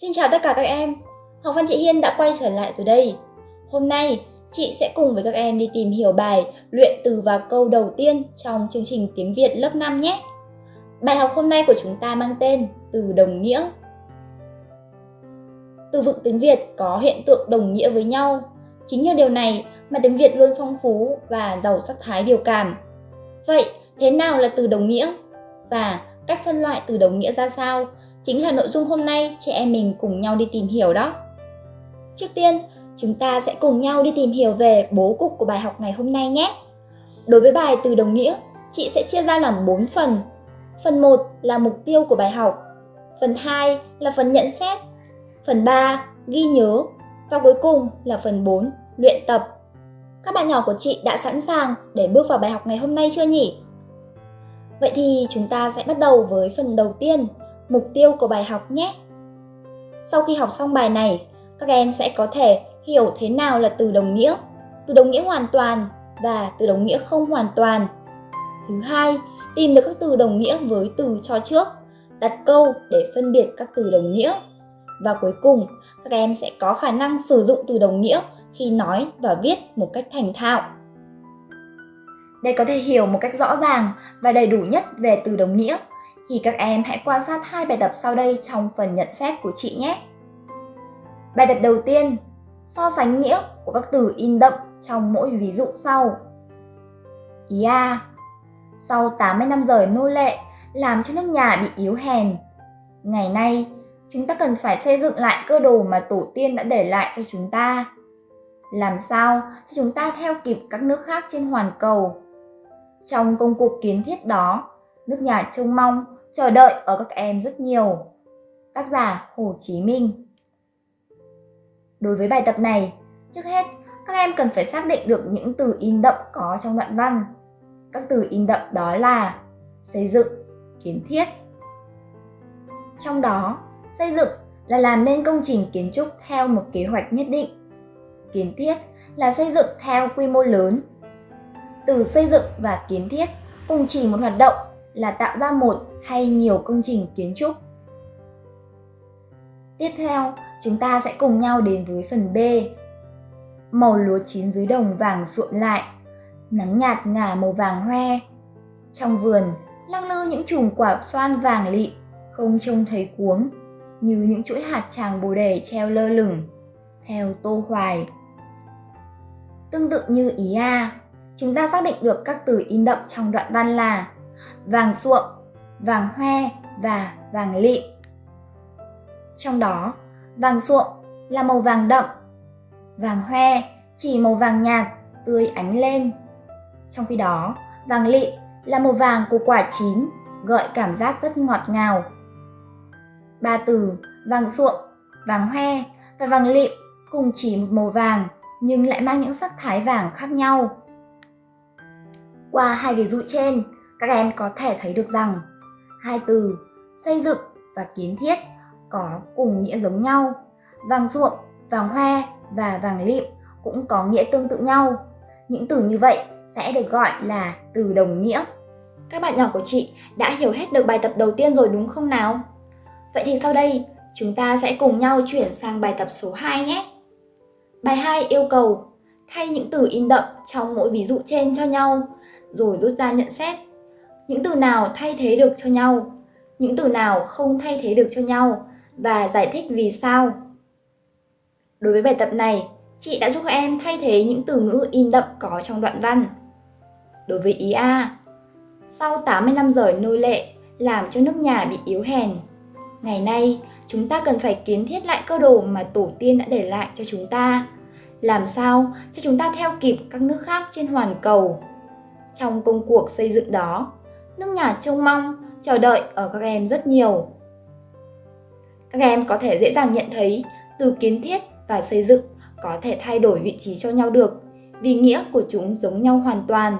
Xin chào tất cả các em, Học văn chị Hiên đã quay trở lại rồi đây. Hôm nay, chị sẽ cùng với các em đi tìm hiểu bài luyện từ và câu đầu tiên trong chương trình tiếng Việt lớp 5 nhé. Bài học hôm nay của chúng ta mang tên từ đồng nghĩa. Từ vựng tiếng Việt có hiện tượng đồng nghĩa với nhau. Chính nhờ điều này mà tiếng Việt luôn phong phú và giàu sắc thái biểu cảm. Vậy, thế nào là từ đồng nghĩa? Và cách phân loại từ đồng nghĩa ra sao? Chính là nội dung hôm nay chị em mình cùng nhau đi tìm hiểu đó. Trước tiên, chúng ta sẽ cùng nhau đi tìm hiểu về bố cục của bài học ngày hôm nay nhé. Đối với bài từ đồng nghĩa, chị sẽ chia ra làm 4 phần. Phần 1 là mục tiêu của bài học, phần 2 là phần nhận xét, phần 3 ghi nhớ và cuối cùng là phần 4 luyện tập. Các bạn nhỏ của chị đã sẵn sàng để bước vào bài học ngày hôm nay chưa nhỉ? Vậy thì chúng ta sẽ bắt đầu với phần đầu tiên, mục tiêu của bài học nhé. Sau khi học xong bài này, các em sẽ có thể hiểu thế nào là từ đồng nghĩa, từ đồng nghĩa hoàn toàn và từ đồng nghĩa không hoàn toàn. Thứ hai, tìm được các từ đồng nghĩa với từ cho trước, đặt câu để phân biệt các từ đồng nghĩa. Và cuối cùng, các em sẽ có khả năng sử dụng từ đồng nghĩa khi nói và viết một cách thành thạo. Để có thể hiểu một cách rõ ràng và đầy đủ nhất về từ đồng nghĩa, thì các em hãy quan sát hai bài tập sau đây trong phần nhận xét của chị nhé. Bài tập đầu tiên, so sánh nghĩa của các từ in đậm trong mỗi ví dụ sau. Ý A. Sau 80 năm rời nô lệ, làm cho nước nhà bị yếu hèn. Ngày nay, chúng ta cần phải xây dựng lại cơ đồ mà tổ tiên đã để lại cho chúng ta. Làm sao cho chúng ta theo kịp các nước khác trên hoàn cầu. Trong công cuộc kiến thiết đó, nước nhà trông mong, chờ đợi ở các em rất nhiều. Tác giả Hồ Chí Minh Đối với bài tập này, trước hết các em cần phải xác định được những từ in đậm có trong đoạn văn. Các từ in đậm đó là xây dựng, kiến thiết. Trong đó, xây dựng là làm nên công trình kiến trúc theo một kế hoạch nhất định. Kiến thiết là xây dựng theo quy mô lớn. Từ xây dựng và kiến thiết cùng chỉ một hoạt động là tạo ra một hay nhiều công trình kiến trúc. Tiếp theo, chúng ta sẽ cùng nhau đến với phần B. Màu lúa chín dưới đồng vàng ruộng lại, nắng nhạt ngả màu vàng hoe. Trong vườn, lăng lư những chùm quả xoan vàng lị, không trông thấy cuống, như những chuỗi hạt tràng bồ đề treo lơ lửng, theo Tô Hoài. Tương tự như ý A, chúng ta xác định được các từ in đậm trong đoạn văn là vàng ruộng vàng hoe và vàng lịm Trong đó, vàng ruộng là màu vàng đậm, vàng hoe chỉ màu vàng nhạt, tươi ánh lên. Trong khi đó, vàng lịm là màu vàng của quả chín, gợi cảm giác rất ngọt ngào. Ba từ vàng ruộng vàng hoe và vàng lịm cùng chỉ một màu vàng nhưng lại mang những sắc thái vàng khác nhau. Qua hai ví dụ trên, các em có thể thấy được rằng hai từ xây dựng và kiến thiết có cùng nghĩa giống nhau. Vàng ruộng, vàng hoe và vàng lịm cũng có nghĩa tương tự nhau. Những từ như vậy sẽ được gọi là từ đồng nghĩa. Các bạn nhỏ của chị đã hiểu hết được bài tập đầu tiên rồi đúng không nào? Vậy thì sau đây, chúng ta sẽ cùng nhau chuyển sang bài tập số 2 nhé. Bài 2 yêu cầu thay những từ in đậm trong mỗi ví dụ trên cho nhau, rồi rút ra nhận xét. Những từ nào thay thế được cho nhau, những từ nào không thay thế được cho nhau và giải thích vì sao. Đối với bài tập này, chị đã giúp các em thay thế những từ ngữ in đậm có trong đoạn văn. Đối với ý A, sau 80 năm rời nô lệ, làm cho nước nhà bị yếu hèn. Ngày nay, chúng ta cần phải kiến thiết lại cơ đồ mà tổ tiên đã để lại cho chúng ta. Làm sao cho chúng ta theo kịp các nước khác trên hoàn cầu. Trong công cuộc xây dựng đó, nước nhà trông mong, chờ đợi ở các em rất nhiều. Các em có thể dễ dàng nhận thấy từ kiến thiết và xây dựng có thể thay đổi vị trí cho nhau được vì nghĩa của chúng giống nhau hoàn toàn.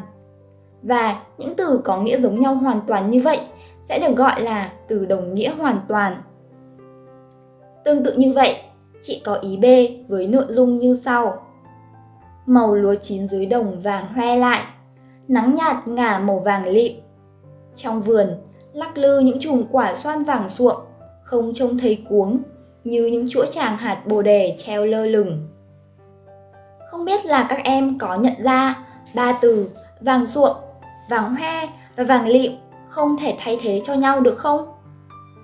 Và những từ có nghĩa giống nhau hoàn toàn như vậy sẽ được gọi là từ đồng nghĩa hoàn toàn. Tương tự như vậy, chị có ý B với nội dung như sau. Màu lúa chín dưới đồng vàng hoe lại, nắng nhạt ngả màu vàng lịm. Trong vườn, lắc lư những chùm quả xoan vàng suộm, không trông thấy cuống, như những chuỗi tràng hạt bồ đề treo lơ lửng. Không biết là các em có nhận ra ba từ vàng ruộng, vàng hoe và vàng lịm không thể thay thế cho nhau được không?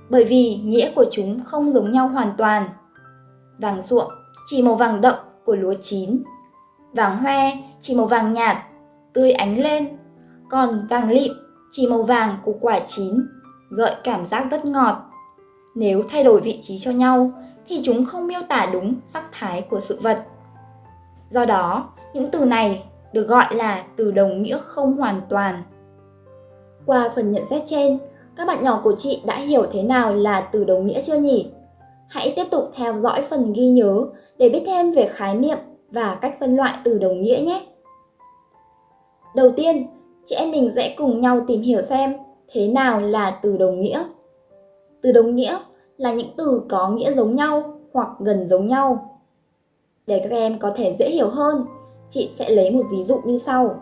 Bởi vì nghĩa của chúng không giống nhau hoàn toàn. Vàng ruộng chỉ màu vàng đậm của lúa chín, vàng hoe chỉ màu vàng nhạt, tươi ánh lên, còn vàng lịm chỉ màu vàng của quả chín, gợi cảm giác rất ngọt. Nếu thay đổi vị trí cho nhau thì chúng không miêu tả đúng sắc thái của sự vật. Do đó, những từ này được gọi là từ đồng nghĩa không hoàn toàn. Qua phần nhận xét trên, các bạn nhỏ của chị đã hiểu thế nào là từ đồng nghĩa chưa nhỉ? Hãy tiếp tục theo dõi phần ghi nhớ để biết thêm về khái niệm và cách phân loại từ đồng nghĩa nhé. Đầu tiên, chị em mình sẽ cùng nhau tìm hiểu xem thế nào là từ đồng nghĩa. Từ đồng nghĩa là những từ có nghĩa giống nhau hoặc gần giống nhau. Để các em có thể dễ hiểu hơn, chị sẽ lấy một ví dụ như sau.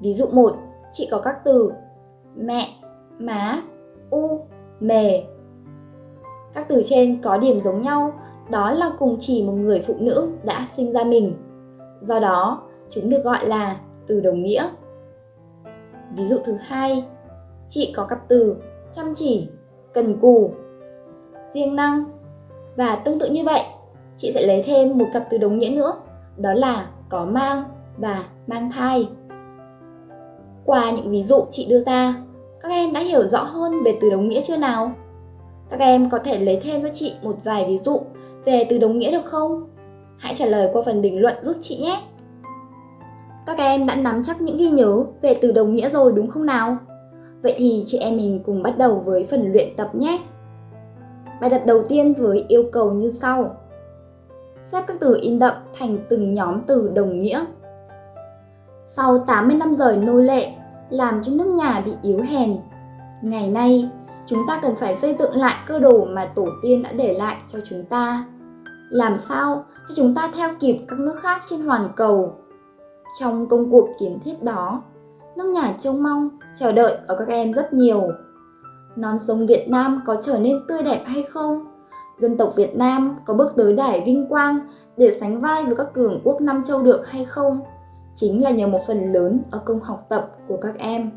Ví dụ 1, chị có các từ mẹ, má, u, mề. Các từ trên có điểm giống nhau, đó là cùng chỉ một người phụ nữ đã sinh ra mình. Do đó, chúng được gọi là từ đồng nghĩa. Ví dụ thứ hai, chị có cặp từ chăm chỉ, cần cù, siêng năng. Và tương tự như vậy, chị sẽ lấy thêm một cặp từ đồng nghĩa nữa, đó là có mang và mang thai. Qua những ví dụ chị đưa ra, các em đã hiểu rõ hơn về từ đồng nghĩa chưa nào? Các em có thể lấy thêm cho chị một vài ví dụ về từ đồng nghĩa được không? Hãy trả lời qua phần bình luận giúp chị nhé! Các em đã nắm chắc những ghi nhớ về từ đồng nghĩa rồi đúng không nào? Vậy thì chị em mình cùng bắt đầu với phần luyện tập nhé! Bài tập đầu tiên với yêu cầu như sau. Xếp các từ in đậm thành từng nhóm từ đồng nghĩa. Sau 80 năm rời nô lệ, làm cho nước nhà bị yếu hèn. Ngày nay, chúng ta cần phải xây dựng lại cơ đồ mà tổ tiên đã để lại cho chúng ta. Làm sao cho chúng ta theo kịp các nước khác trên hoàn cầu. Trong công cuộc kiến thiết đó, nước nhà trông mong, chờ đợi ở các em rất nhiều. Non sông Việt Nam có trở nên tươi đẹp hay không? Dân tộc Việt Nam có bước tới đài vinh quang để sánh vai với các cường quốc Nam Châu được hay không? chính là nhờ một phần lớn ở công học tập của các em.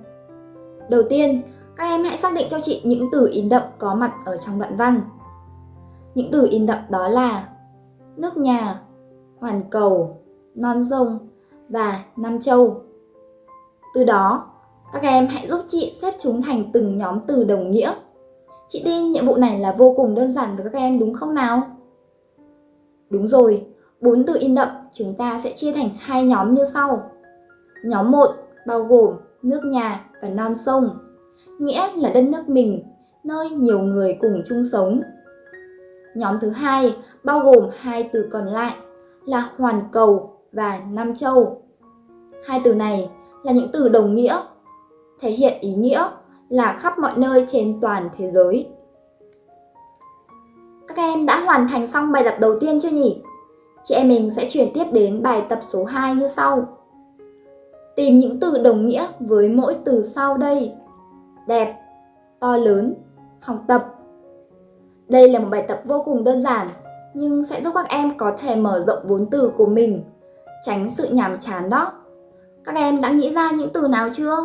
Đầu tiên, các em hãy xác định cho chị những từ in đậm có mặt ở trong đoạn văn. Những từ in đậm đó là nước nhà, hoàn cầu, non sông và Nam Châu. Từ đó, các em hãy giúp chị xếp chúng thành từng nhóm từ đồng nghĩa. Chị tin nhiệm vụ này là vô cùng đơn giản với các em đúng không nào? Đúng rồi, bốn từ in đậm chúng ta sẽ chia thành hai nhóm như sau. Nhóm 1 bao gồm nước nhà và non sông, nghĩa là đất nước mình, nơi nhiều người cùng chung sống. Nhóm thứ hai bao gồm hai từ còn lại là hoàn cầu và Nam Châu. Hai từ này là những từ đồng nghĩa, thể hiện ý nghĩa là khắp mọi nơi trên toàn thế giới. Các em đã hoàn thành xong bài tập đầu tiên chưa nhỉ? Chị em mình sẽ chuyển tiếp đến bài tập số 2 như sau. Tìm những từ đồng nghĩa với mỗi từ sau đây. Đẹp, to lớn, học tập. Đây là một bài tập vô cùng đơn giản, nhưng sẽ giúp các em có thể mở rộng vốn từ của mình, tránh sự nhàm chán đó. Các em đã nghĩ ra những từ nào chưa?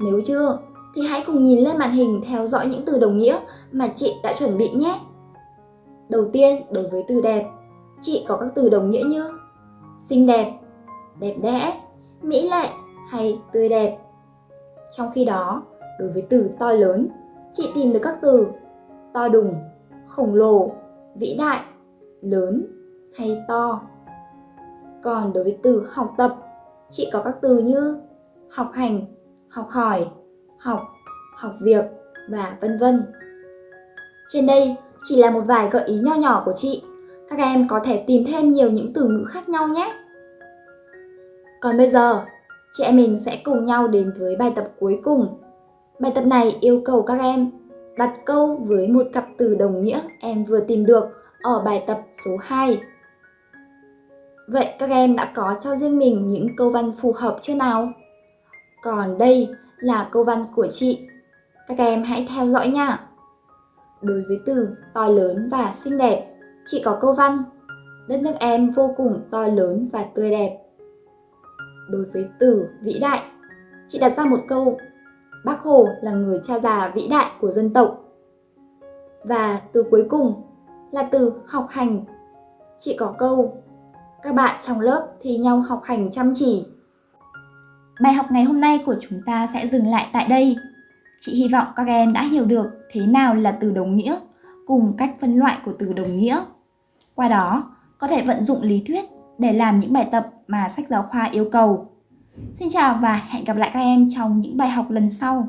Nếu chưa, thì hãy cùng nhìn lên màn hình theo dõi những từ đồng nghĩa mà chị đã chuẩn bị nhé. Đầu tiên, đối với từ đẹp, chị có các từ đồng nghĩa như xinh đẹp, đẹp đẽ, mỹ lệ hay tươi đẹp. Trong khi đó, đối với từ to lớn, chị tìm được các từ to đùng, khổng lồ, vĩ đại, lớn hay to. Còn đối với từ học tập, chị có các từ như học hành, học hỏi, học, học việc và vân vân. Trên đây chỉ là một vài gợi ý nho nhỏ của chị các em có thể tìm thêm nhiều những từ ngữ khác nhau nhé. Còn bây giờ, chị em mình sẽ cùng nhau đến với bài tập cuối cùng. Bài tập này yêu cầu các em đặt câu với một cặp từ đồng nghĩa em vừa tìm được ở bài tập số 2. Vậy các em đã có cho riêng mình những câu văn phù hợp chưa nào? Còn đây là câu văn của chị. Các em hãy theo dõi nha. Đối với từ to lớn và xinh đẹp, chị có câu văn Đất nước em vô cùng to lớn và tươi đẹp. Đối với từ vĩ đại, chị đặt ra một câu Bác Hồ là người cha già vĩ đại của dân tộc. Và từ cuối cùng là từ học hành. Chị có câu các bạn trong lớp thì nhau học hành chăm chỉ. Bài học ngày hôm nay của chúng ta sẽ dừng lại tại đây. Chị hy vọng các em đã hiểu được thế nào là từ đồng nghĩa cùng cách phân loại của từ đồng nghĩa. Qua đó, có thể vận dụng lý thuyết để làm những bài tập mà sách giáo khoa yêu cầu. Xin chào và hẹn gặp lại các em trong những bài học lần sau.